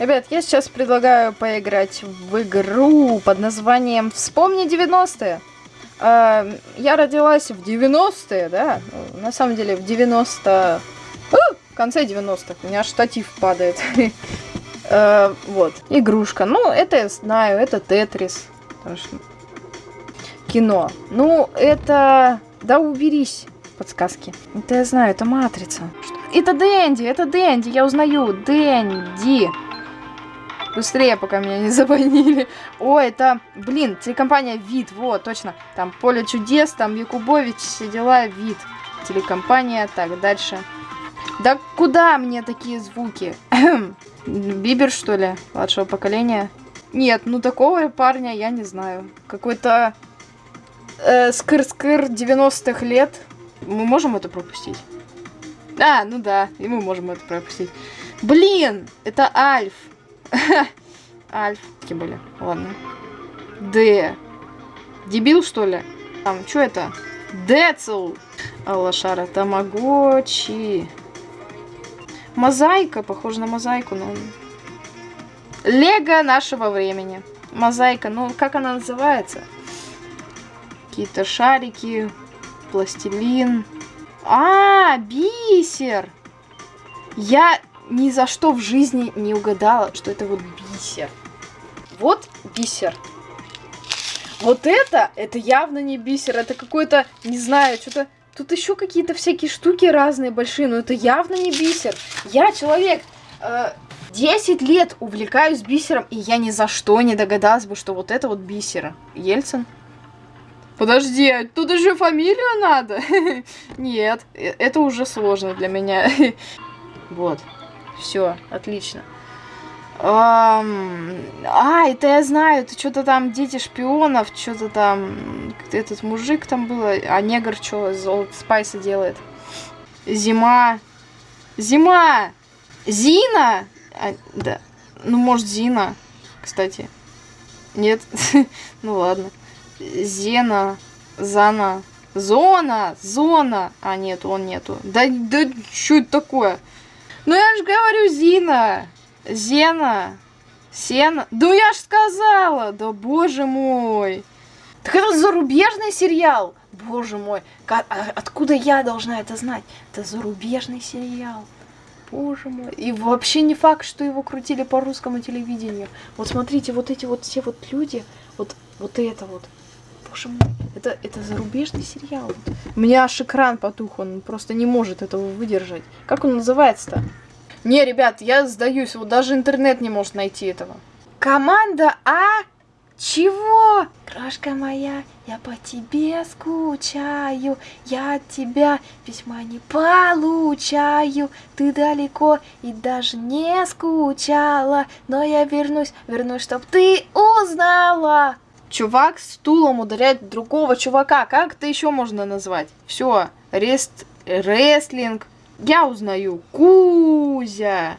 Ребят, я сейчас предлагаю поиграть в игру под названием «Вспомни 90-е». Э, я родилась в 90-е, да? Ну, на самом деле в 90... В конце 90-х. У меня штатив падает. Э, вот. Игрушка. Ну, это я знаю, это Тетрис. Кино. Ну, это... Да уберись, подсказки. Это я знаю, это Матрица. Это Дэнди, это Дэнди, я узнаю. Дэнди. Быстрее, пока меня не забанили. О, это, блин, телекомпания Вид, вот, точно. Там Поле чудес, там Якубович, все дела, Вид. Телекомпания, так, дальше. Да куда мне такие звуки? Бибер, что ли, младшего поколения? Нет, ну такого парня я не знаю. Какой-то э, скыр-скыр 90-х лет. Мы можем это пропустить? А, ну да, и мы можем это пропустить. Блин, это Альф. Альф. Какие были? Ладно. Д. Дебил, что ли? Там, что это? Децл. Аллашара. Тамагочи. Мозаика. Похоже на мозаику, но... Лего нашего времени. Мозаика. Ну, как она называется? Какие-то шарики. Пластилин. А, бисер. Я ни за что в жизни не угадала, что это вот бисер. Вот бисер. Вот это, это явно не бисер, это какой-то, не знаю, что-то... Тут еще какие-то всякие штуки разные большие, но это явно не бисер. Я человек, э, 10 лет увлекаюсь бисером, и я ни за что не догадалась бы, что вот это вот бисер. Ельцин? Подожди, а тут еще фамилию надо? Нет, э, это уже сложно для меня. Вот. Все, отлично. А, это я знаю, это что-то там дети шпионов, что-то там, этот мужик там был, а негр что, золото спайса делает? Зима. Зима! Зина! А, да. Ну, может, Зина, кстати. Нет? ну, ладно. Зена, Зана, Зона, Зона. А, нет, он нету. Да, да, что это такое? Ну я же говорю Зина. Зена. Сена. Да я ж сказала. Да боже мой. Так это зарубежный сериал. Боже мой. Как, а, откуда я должна это знать? Это зарубежный сериал. Боже мой. И вообще не факт, что его крутили по русскому телевидению. Вот смотрите, вот эти вот все вот люди. Вот, вот это вот. Боже мой. Это, это зарубежный сериал. У меня аж экран потух, он просто не может этого выдержать. Как он называется-то? Не, ребят, я сдаюсь, вот даже интернет не может найти этого. Команда А? Чего? Крошка моя, я по тебе скучаю, я от тебя письма не получаю, ты далеко и даже не скучала, но я вернусь, вернусь, чтоб ты узнала. Чувак с стулом ударяет другого чувака. Как это еще можно назвать? Все, рест, рестлинг. Я узнаю. Кузя.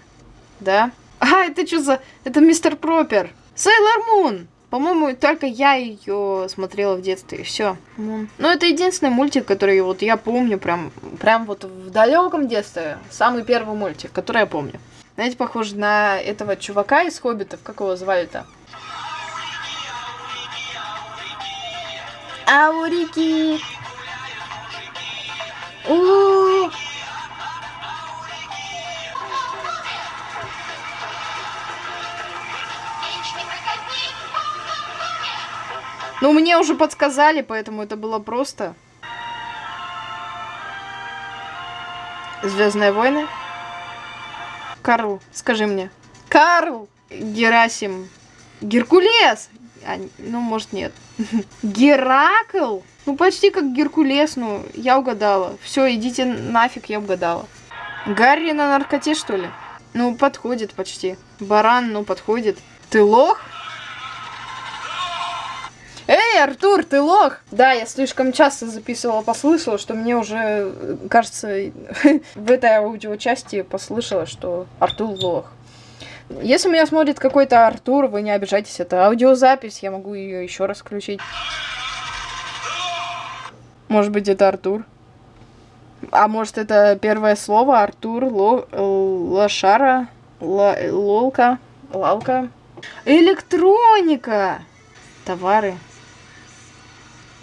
Да? А, это что за... Это мистер Пропер. Сейлор Мун. По-моему, только я ее смотрела в детстве, и все. Ну, это единственный мультик, который вот я помню прям, прям вот в далеком детстве. Самый первый мультик, который я помню. Знаете, похож на этого чувака из Хоббитов, как его звали-то? Аурики. У -у -у. Ну, мне уже подсказали, поэтому это было просто. Звездные войны. Карл, скажи мне. Карл! Герасим. Геркулес! А, ну, может, нет. Геракл? Ну, почти как Геркулес, ну, я угадала. Все, идите нафиг, я угадала. Гарри на наркоте, что ли? Ну, подходит почти. Баран, ну, подходит. Ты лох? Эй, Артур, ты лох! Да, я слишком часто записывала, послышала, что мне уже, кажется, в этой аудиочасти послышала, что Артур лох. Если меня смотрит какой-то Артур, вы не обижайтесь, это аудиозапись, я могу ее еще раз включить. Может быть, это Артур? А может, это первое слово Артур, ло, лошара, лолка? Лалка. Электроника. Товары.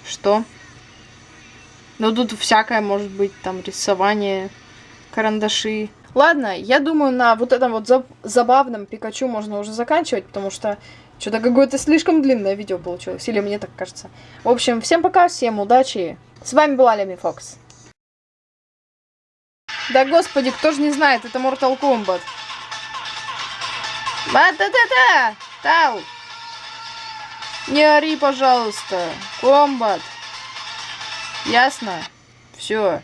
Что? Ну, тут всякое может быть. Там рисование, карандаши. Ладно, я думаю, на вот этом вот заб- забавном Пикачу можно уже заканчивать, потому что что-то какое-то слишком длинное видео получилось. Или мне так кажется. В общем, всем пока, всем удачи. С вами была Леми Фокс. Да господи, кто же не знает, это Mortal Kombat. Ба-та-та-та! Тау! Не ори, пожалуйста. Комбат. Ясно? Все.